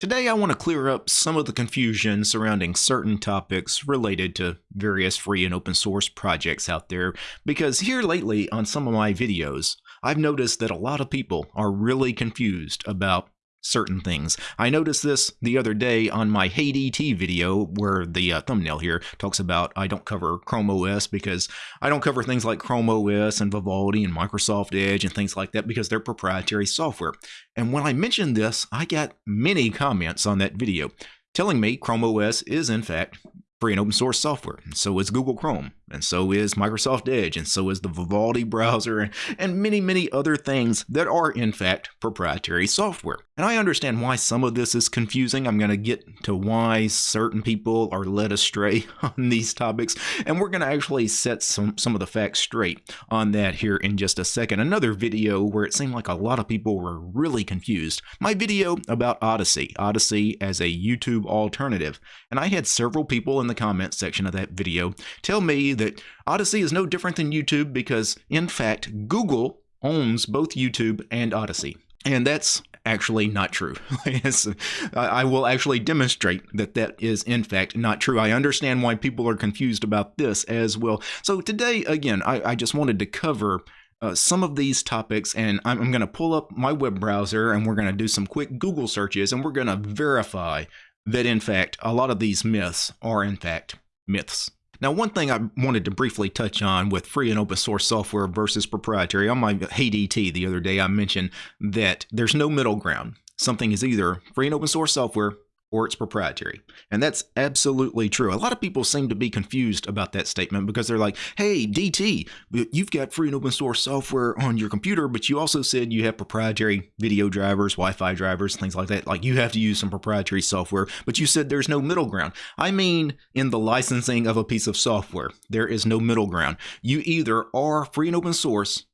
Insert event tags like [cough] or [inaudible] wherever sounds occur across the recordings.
Today I want to clear up some of the confusion surrounding certain topics related to various free and open source projects out there because here lately on some of my videos I've noticed that a lot of people are really confused about certain things. I noticed this the other day on my HeyDT video where the uh, thumbnail here talks about I don't cover Chrome OS because I don't cover things like Chrome OS and Vivaldi and Microsoft Edge and things like that because they're proprietary software. And when I mentioned this, I got many comments on that video telling me Chrome OS is in fact free and open source software. And so is Google Chrome, and so is Microsoft Edge, and so is the Vivaldi browser, and many, many other things that are, in fact, proprietary software. And I understand why some of this is confusing. I'm going to get to why certain people are led astray [laughs] on these topics, and we're going to actually set some, some of the facts straight on that here in just a second. Another video where it seemed like a lot of people were really confused. My video about Odysee, Odysee as a YouTube alternative. And I had several people in the comments section of that video tell me that Odysee is no different than YouTube because, in fact, Google owns both YouTube and Odysee. And that's actually not true. [laughs] I will actually demonstrate that that is in fact not true. I understand why people are confused about this as well. So today, again, I, I just wanted to cover uh, some of these topics and I'm, I'm going to pull up my web browser and we're going to do some quick Google searches and we're going to verify that in fact a lot of these myths are in fact myths. Now, one thing I wanted to briefly touch on with free and open source software versus proprietary, on my HeyDT the other day, I mentioned that there's no middle ground. Something is either free and open source software or it's proprietary. And that's absolutely true. A lot of people seem to be confused about that statement because they're like, hey, DT, you've got free and open source software on your computer, but you also said you have proprietary video drivers, Wi Fi drivers, things like that. Like you have to use some proprietary software, but you said there's no middle ground. I mean, in the licensing of a piece of software, there is no middle ground. You either are free and open source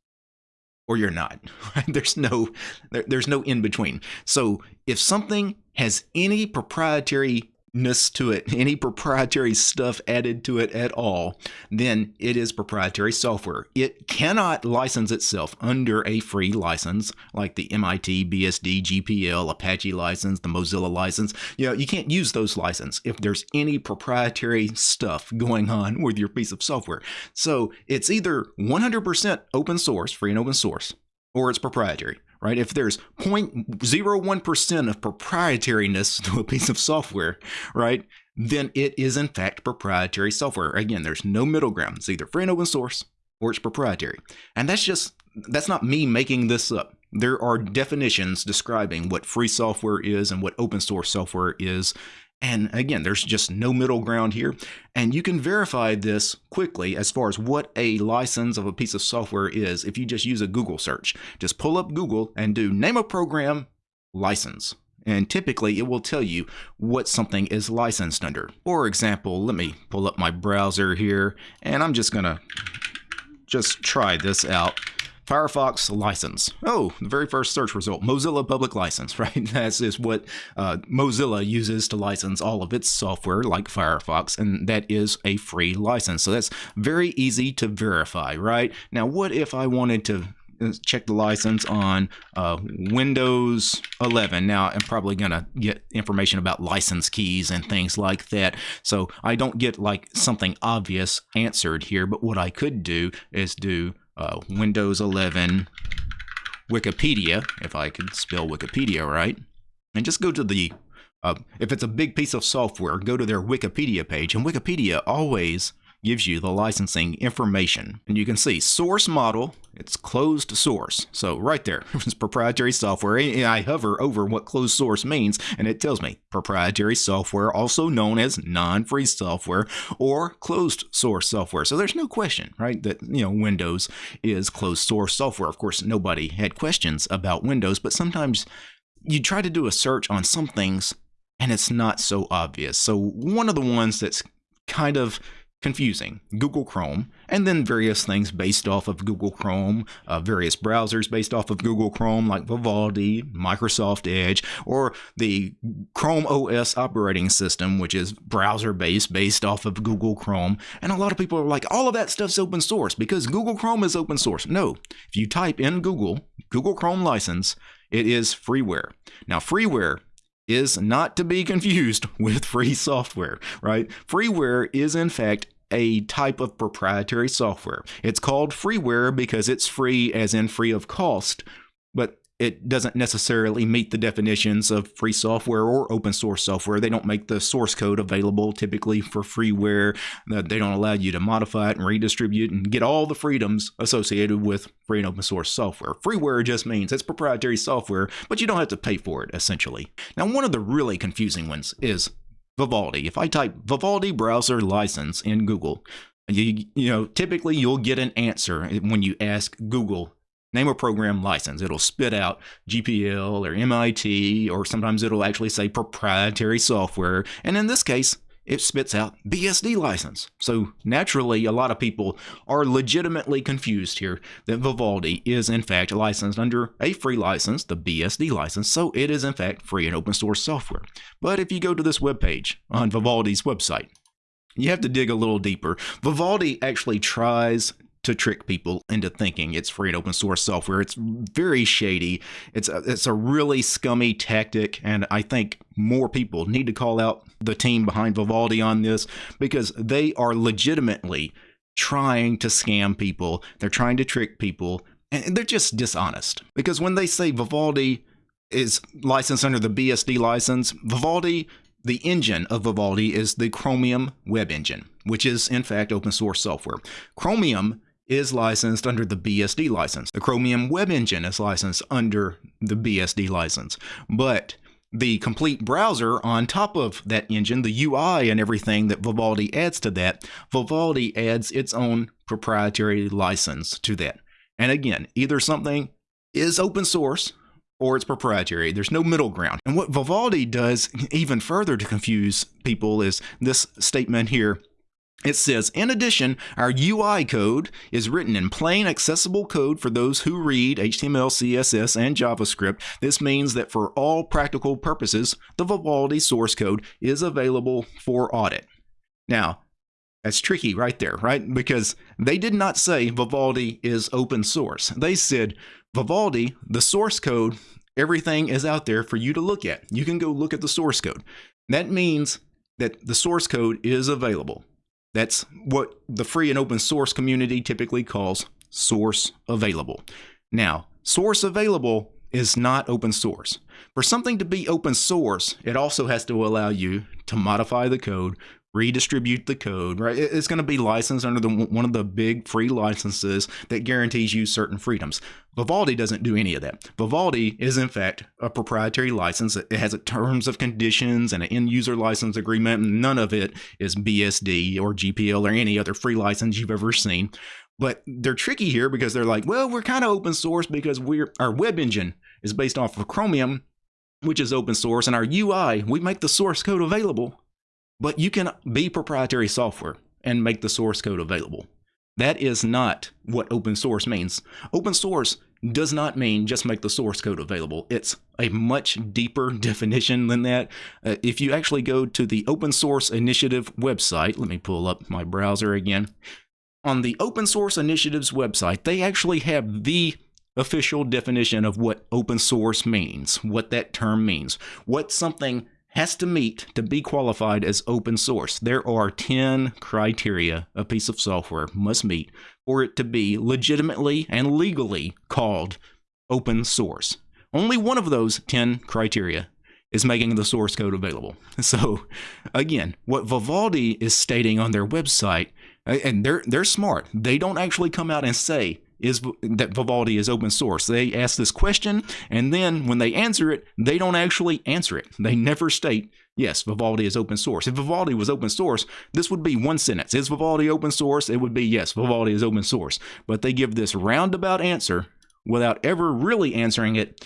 or you're not. [laughs] There's no there, there's no in between. So if something has any proprietary to it, [laughs] any proprietary stuff added to it at all, then it is proprietary software. It cannot license itself under a free license like the MIT, BSD, GPL, Apache license, the Mozilla license. You know, you can't use those licenses if there's any proprietary stuff going on [laughs] with your piece of software. So it's either 100% open source, free and open source, or it's proprietary right? If there's 0.01% of proprietariness [laughs] to a piece of software, right, then it is in fact proprietary software. Again, there's no middle ground. It's either free and open source or it's proprietary. And that's just, that's not me making this up. There are definitions describing what free software is and what open source software is and again, there's just no middle ground here. And you can verify this quickly as far as what a license of a piece of software is if you just use a Google search. Just pull up Google and do name a program license. And typically it will tell you what something is licensed under. For example, let me pull up my browser here and I'm just to just try this out. Firefox license. Oh, the very first search result, Mozilla public license, [laughs] right? That is what uh, Mozilla uses to license all of its software like Firefox, and that is a free license. So that's very easy to verify, right? Now, what if I wanted to uh, check the license on uh, Windows 11. Now, I'm probably going to get information about license keys and things like that. So I don't get like something obvious answered here, but what I could do is do uh, Windows 11 Wikipedia, if I could spell Wikipedia right, and just go to the, uh, if it's a big piece of software, go to their Wikipedia page, and Wikipedia always gives you the licensing information. And you can see source model, it's closed source. So right there, [laughs] it's proprietary software. And I hover over what closed source means and it tells me proprietary software, also known as non-free software or closed source software. So there's no question, right, that, you know, Windows is closed source software. Of course, nobody had questions about Windows, but sometimes you try to do a search on some things and it's not so obvious. So one of the ones that's kind of confusing. Google Chrome, and then various things based off of Google Chrome, uh, various browsers based off of Google Chrome, like Vivaldi, Microsoft Edge, or the Chrome OS operating system, which is browser based, based off of Google Chrome. And a lot of people are like, all of that stuff's open source because Google Chrome is open source. No, if you type in Google, Google Chrome license, it is freeware. Now, freeware is not to be [laughs] confused with free software, right? Freeware is, in fact, a type of proprietary software. It's called freeware because it's free, as in free of cost, but it doesn't necessarily meet the definitions of free software or open source software. They don't make the source code available typically for freeware. Uh, they don't allow you to modify it and redistribute and get all the freedoms associated with free and open source software. Freeware just means it's proprietary software, but you don't have to pay for it essentially. Now, one of the really confusing ones is Vivaldi. If I type Vivaldi browser license in Google, you, you know, typically you'll get an answer when you ask Google name a program license. It'll spit out GPL or MIT, or sometimes it'll actually say proprietary software. And in this case, it spits out BSD license. So naturally, a lot of people are legitimately confused here that Vivaldi is in fact licensed under a free license, the BSD license, so it is in fact free and open source software. But if you go to this webpage on Vivaldi's website, you have to dig a little deeper. Vivaldi actually tries to trick people into thinking it's free and open source software. It's very shady. It's a, it's a really scummy tactic, and I think more people need to call out the team behind Vivaldi on this because they are legitimately trying to scam people. They're trying to trick people, and they're just dishonest. Because when they say Vivaldi is licensed under the BSD license, Vivaldi the engine of Vivaldi is the Chromium web engine, which is in fact open source software. Chromium is licensed under the BSD license. The Chromium Web Engine is licensed under the BSD license. But the complete browser on top of that engine, the UI and everything that Vivaldi adds to that, Vivaldi adds its own proprietary license to that. And again, either something is open source or it's proprietary. There's no middle ground. And what Vivaldi does even further to confuse people is this statement here it says, in addition, our UI code is written in plain accessible code for those who read HTML, CSS, and JavaScript. This means that for all practical purposes, the Vivaldi source code is available for audit. Now, that's tricky right there, right? Because they did not say Vivaldi is open source. They said Vivaldi, the source code, everything is out there for you to look at. You can go look at the source code. That means that the source code is available. That's what the free and open source community typically calls source available. Now, source available is not open source. For something to be open source, it also has to allow you to modify the code, redistribute the code, right? It's going to be licensed under the, one of the big free licenses that guarantees you certain freedoms. Vivaldi doesn't do any of that. Vivaldi is, in fact, a proprietary license. It has a terms of conditions and an end user license agreement. None of it is BSD or GPL or any other free license you've ever seen. But they're tricky here because they're like, well, we're kind of open source because we're our web engine is based off of Chromium, which is open source, and our UI, we make the source code available but you can be proprietary software and make the source code available. That is not what open source means. Open source does not mean just make the source code available. It's a much deeper [laughs] definition than that. Uh, if you actually go to the Open Source Initiative website, let me pull up my browser again. On the Open Source Initiative's website, they actually have the official definition of what open source means, what that term means, what something has to meet to be qualified as open source. There are 10 criteria a piece of software must meet for it to be legitimately and legally called open source. Only one of those 10 criteria is making the source code available. [laughs] So again, what Vivaldi is stating on their website, and they're they're smart. They don't actually come out and say is that Vivaldi is open source. They ask this question, and then when they answer it, they don't actually answer it. They never state, yes, Vivaldi is open source. If Vivaldi was open source, this would be one sentence. Is Vivaldi open source? It would be, yes, Vivaldi is open source. But they give this roundabout answer without ever really answering it,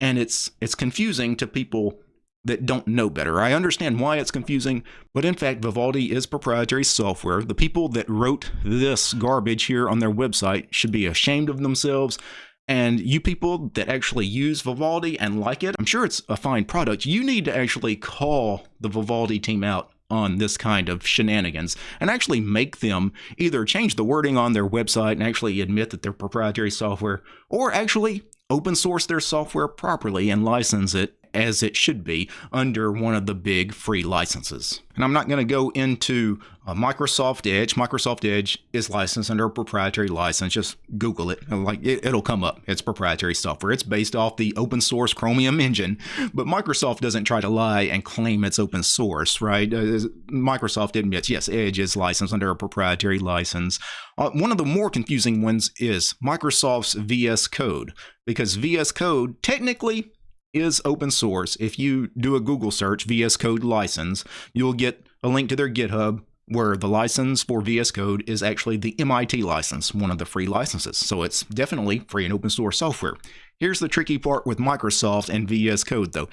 and it's it's confusing to people that don't know better. I understand why it's confusing, but in fact, Vivaldi is proprietary software. The people that wrote this garbage here on their website should be ashamed of themselves. And you people that actually use Vivaldi and like it, I'm sure it's a fine product. You need to actually call the Vivaldi team out on this kind of shenanigans and actually make them either change the wording on their website and actually admit that they're proprietary software or actually open source their software properly and license it as it should be under one of the big free licenses. And I'm not going to go into uh, Microsoft Edge. Microsoft Edge is licensed under a proprietary license. Just Google it. Like it, it'll come up. It's proprietary software. It's based off the open source Chromium engine, but Microsoft doesn't try to lie and claim it's open source, right? Uh, Microsoft admits, yes, Edge is licensed under a proprietary license. Uh, one of the more confusing ones is Microsoft's VS Code, because VS Code technically is open source. If you do a Google search, VS Code license, you'll get a link to their GitHub where the license for VS Code is actually the MIT license, one of the free licenses. So it's definitely free and open source software. Here's the tricky part with Microsoft and VS Code though.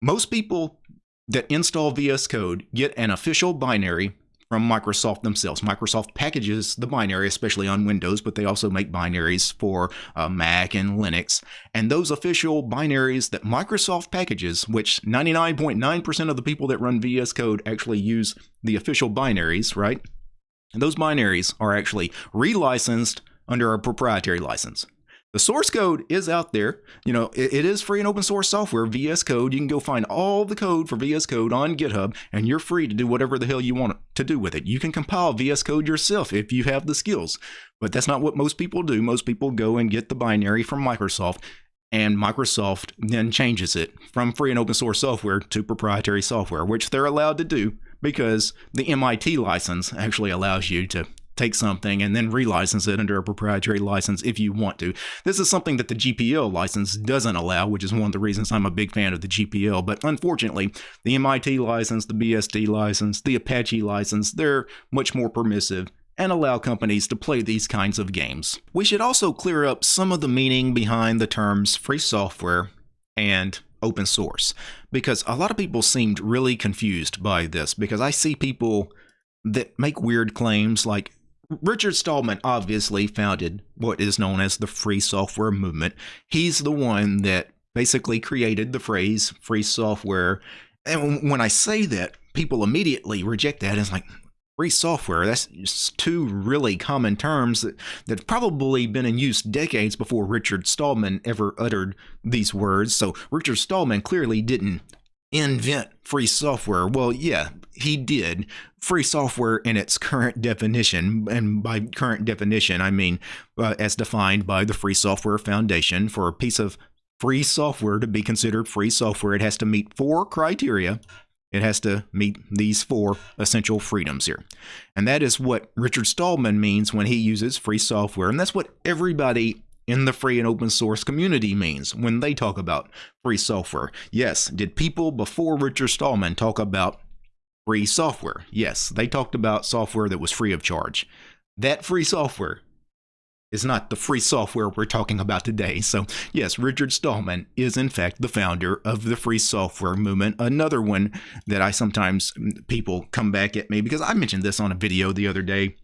Most people that install VS Code get an official binary from Microsoft themselves. Microsoft packages the binary, especially on Windows, but they also make binaries for uh, Mac and Linux. And those official binaries that Microsoft packages, which 99.9% of the people that run VS Code actually use the official binaries, right? And those binaries are actually relicensed under a proprietary license. The source code is out there. You know, it, it is free and open source software, VS Code. You can go find all the code for VS Code on GitHub, and you're free to do whatever the hell you want to do with it. You can compile VS Code yourself if you have the skills, but that's not what most people do. Most people go and get the binary from Microsoft, and Microsoft then changes it from free and open source software to proprietary software, which they're allowed to do because the MIT license actually allows you to take something and then relicense it under a proprietary license if you want to. This is something that the GPL license doesn't allow, which is one of the reasons I'm a big fan of the GPL. But unfortunately, the MIT license, the BSD license, the Apache license, they're much more permissive and allow companies to play these kinds of games. We should also clear up some of the meaning behind the terms free software and open source because a lot of people seemed really confused by this because I see people that make weird claims like Richard Stallman obviously founded what is known as the free software movement. He's the one that basically created the phrase free software. And when I say that, people immediately reject that. It's like, free software, that's two really common terms that, that probably been in use decades before Richard Stallman ever uttered these words. So Richard Stallman clearly didn't invent free software. Well, yeah, he did. Free software in its current definition, and by current definition, I mean uh, as defined by the Free Software Foundation, for a piece of free software to be considered free software, it has to meet four criteria. It has to meet these four essential freedoms here. And that is what Richard Stallman means when he uses free software. And that's what everybody in the free and open source community means when they talk about free software. Yes, did people before Richard Stallman talk about free software? Yes, they talked about software that was free of charge. That free software is not the free software we're talking about today. So, yes, Richard Stallman is in fact the founder of the free software movement. Another one that I sometimes people come back at me because I mentioned this on a video the other day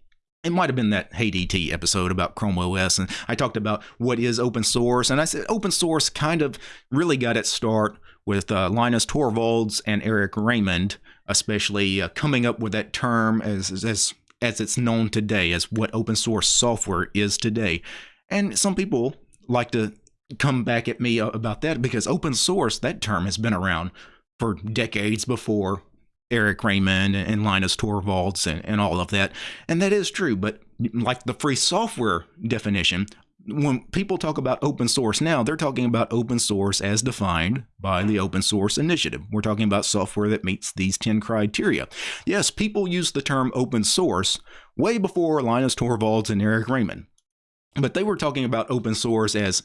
it might have been that Hey DT episode about Chrome OS, and I talked about what is open source, and I said open source kind of really got its start with uh, Linus Torvalds and Eric Raymond, especially uh, coming up with that term as as as it's known today, as what open source software is today. And some people like to come back at me about that because open source, that term has been around for decades before Eric Raymond and Linus Torvalds and, and all of that. And that is true. But like the free software definition, when people talk about open source now, they're talking about open source as defined by the Open Source Initiative. We're talking about software that meets these 10 criteria. Yes, people use the term open source way before Linus Torvalds and Eric Raymond. But they were talking about open source as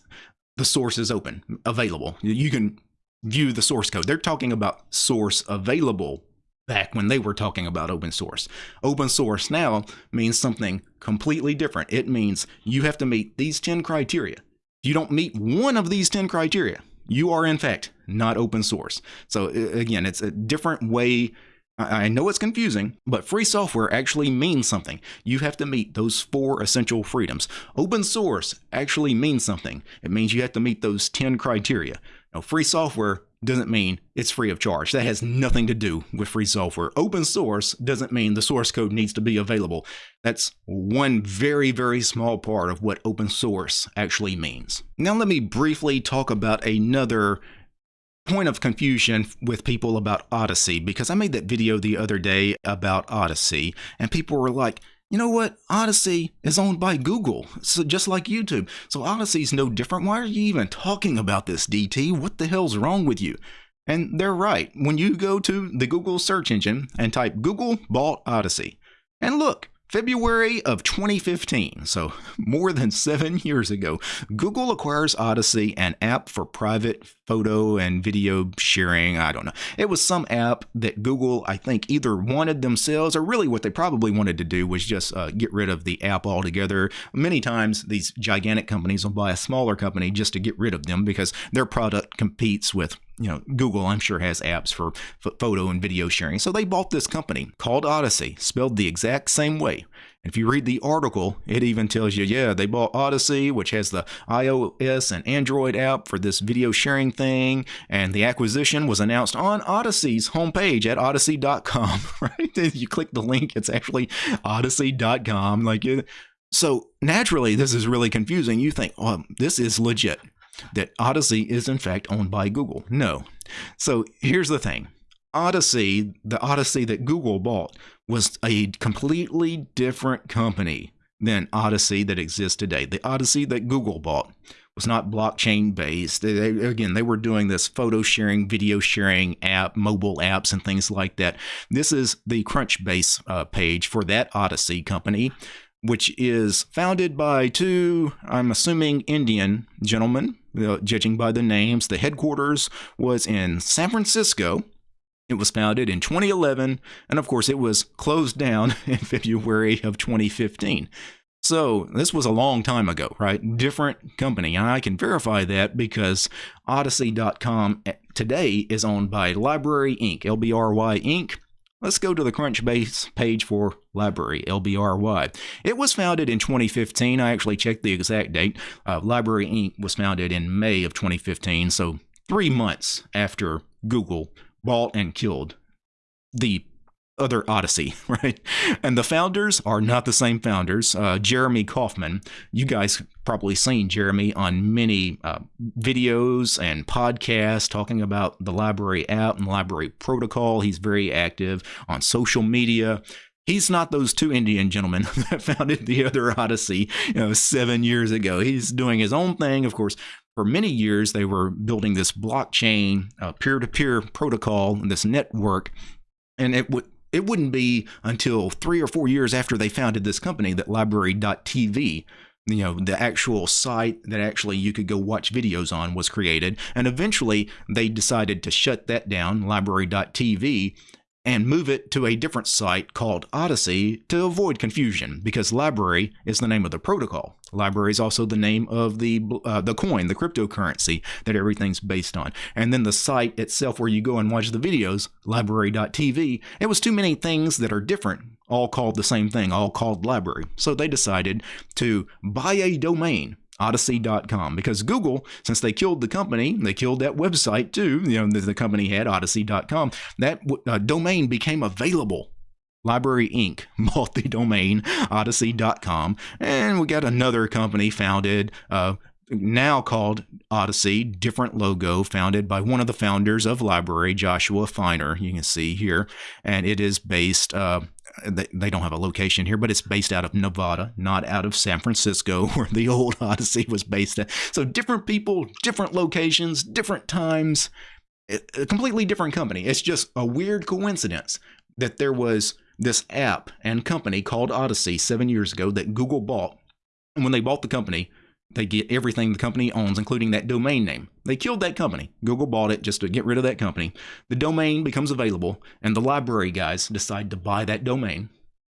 the source is open, available. You can view the source code. They're talking about source available back when they were talking about open source. Open source now means something completely different. It means you have to meet these 10 criteria. If you don't meet one of these 10 criteria, you are in fact not open source. So again, it's a different way I know it's confusing, but free software actually means something. You have to meet those four essential freedoms. Open source actually means something. It means you have to meet those 10 criteria. Now, free software doesn't mean it's free of charge. That has nothing to do with free software. Open source doesn't mean the source code needs to be available. That's one very, very small part of what open source actually means. Now let me briefly talk about another point of confusion with people about Odysee because I made that video the other day about Odysee and people were like, you know what? Odysee is owned by Google, so just like YouTube. So Odysee's no different. Why are you even talking about this, DT? What the hell's wrong with you? And they're right. When you go to the Google search engine and type Google bought Odysee, and look, February of 2015, so more than seven years ago, Google acquires Odysee, an app for private photo and video sharing. I don't know. It was some app that Google, I think, either wanted themselves or really what they probably wanted to do was just uh, get rid of the app altogether. Many times, these gigantic companies will buy a smaller company just to get rid of them because their product competes with you know, Google, I'm sure, has apps for photo and video sharing. So they bought this company called Odysee, spelled the exact same way. If you read the article, it even tells you, yeah, they bought Odysee, which has the iOS and Android app for this video sharing thing. And the acquisition was announced on Odysee's homepage at odysee.com, [laughs] right? If you click the link, it's actually odysee.com. Like, so naturally, this is really confusing. You think, oh, this is legit that Odysee is in fact owned by Google. No. So here's the thing. Odysee, the Odysee that Google bought, was a completely different company than Odysee that exists today. The Odysee that Google bought was not blockchain based. They, again, they were doing this photo sharing, video sharing app, mobile apps, and things like that. This is the Crunchbase uh, page for that Odysee company which is founded by two, I'm assuming, Indian gentlemen, uh, judging by the names. The headquarters was in San Francisco. It was founded in 2011, and of course, it was closed down [laughs] in February of 2015. So, this was a long time ago, right? Different company. And I can verify that because Odysee.com eh, today is owned by Library Inc., LBRY Inc. Let's go to the Crunchbase page for Library, LBRY. It was founded in 2015. I actually checked the exact date. Uh, LBRY Inc. was founded in May of 2015, so three months after Google bought and killed the other Odysee, [laughs] right? And the founders are not the same founders. Uh, Jeremy Kauffman, you guys probably seen Jeremy on many uh, videos and podcasts talking about the LBRY app and LBRY protocol. He's very active on social media. He's not those two Indian gentlemen [laughs] that founded the other Odysee you know, seven years ago. He's doing his own thing. Of course, for many years, they were building this blockchain, peer to peer protocol, and this network. And it would it wouldn't be until three or four years after they founded this company that LBRY.tv you know the actual site that actually you could go watch videos on was created. And eventually they decided to shut that down LBRY.tv and move it to a different site called Odysee to avoid confusion because LBRY is the name of the protocol. LBRY is also the name of the uh, the coin, the cryptocurrency that everything's based on. And then the site itself where you go and watch the videos, LBRY.tv, it was too many things that are different, all called the same thing, all called library. So they decided to buy a domain Odysee.com because Google, since they killed the company, they killed that website too. You know, the, company had Odysee.com. That uh, domain became available. LBRY Inc. [laughs] the domain Odysee.com. and we got another company founded. Uh, now called Odysee, different logo, founded by one of the founders of LBRY, Joshua Finer. You can see here, and it is based uh, they don't have a location here, but it's based out of Nevada, not out of San Francisco, [laughs] where the old Odysee was based at. So different people, different locations, different times, a completely different company. It's just a weird coincidence that there was this app and company called Odysee seven years ago that Google bought. And when they bought the company, they get everything the company owns, including that domain name. They killed that company. Google bought it just to get rid of that company. The domain becomes available, and the LBRY guys decide to buy that domain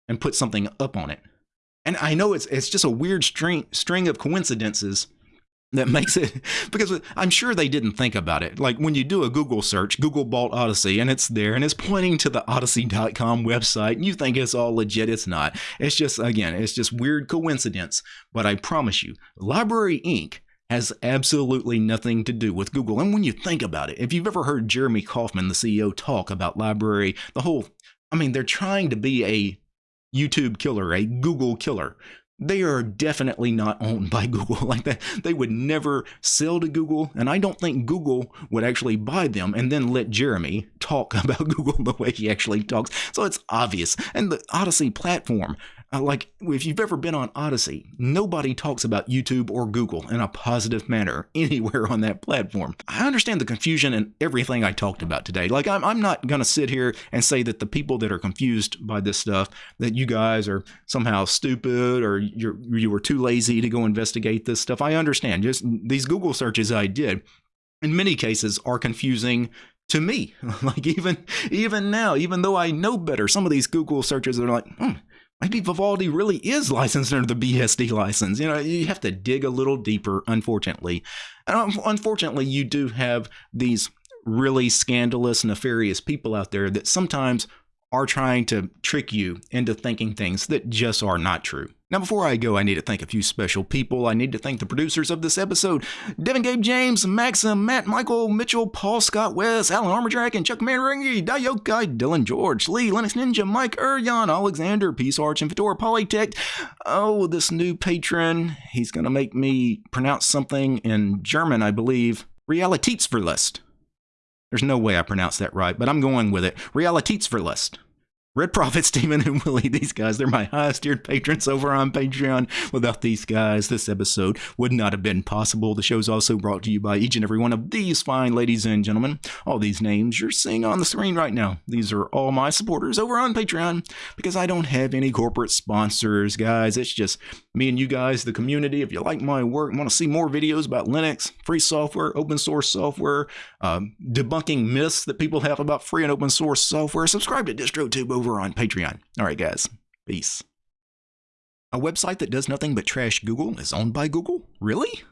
and put something up on it. And I know it's it's just a weird string string of coincidences that [laughs] makes it because I'm sure they didn't think about it. Like when you do a Google search, Google bought Odysee and it's there and it's pointing to the odysee.com website and you think it's all legit. It's not. It's just, again, it's just weird coincidence. But I promise you, LBRY Inc. has absolutely nothing to do with Google. And when you think about it, if you've ever heard Jeremy Kauffman, the CEO, talk about LBRY, the whole, I mean, they're trying to be a YouTube killer, a Google killer. They are definitely not owned by [laughs] Google like that. They would never sell to Google, and I don't think Google would actually buy them and then let Jeremy talk [laughs] about Google the way he actually talks. So it's obvious. And the Odysee platform, like if you've ever been on Odysee, nobody talks about YouTube or Google in a positive manner [laughs] anywhere on that platform. I understand the confusion and everything I talked about today. Like I'm, I'm not going to sit here and say that the people that are confused by this stuff, that you guys are somehow stupid or you're, you were too lazy to go investigate this stuff. I understand. Just these Google searches I did in many cases are confusing to me [laughs] like even even now even though i know better some of these google searches are like hmm, maybe Vivaldi really is licensed under the BSD license. You know, you have to dig a little deeper, unfortunately. And um, unfortunately, you do have these really scandalous, nefarious people out there that sometimes are trying to trick you into thinking things that just are not true. Now, before I go, I need to thank a few special people. I need to thank the producers of this episode Devin Gabe James, Maxim, Matt Michael, Mitchell, Paul Scott West, Alan Armordrack, and Chuck Manringy, Dayokai, Dylan George, Lee, Linux Ninja, Mike Urjan, Alexander, Peace Arch, and Fedora Polytech. Oh, this new patron, he's going to make me pronounce something in German, I believe. Realitätsverlust. There's no way I pronounce that right, but I'm going with it. Realitätsverlust. Red Prophet, Steven, and Willie, these guys, they're my highest tiered patrons over on Patreon. Without these guys, this episode would not have been possible. The show is also brought to you by each and every one of these fine ladies and gentlemen. All these names you're seeing on the screen right now. These are all my supporters over on Patreon because I don't have any corporate sponsors, guys. It's just me and you guys, the community. If you like my work want to see more videos about Linux, free software, open source software, um, debunking myths that people have about free and open source software, subscribe to DistroTube over over on Patreon. All right, guys. Peace. A website that does nothing but trash Google is owned by Google? Really?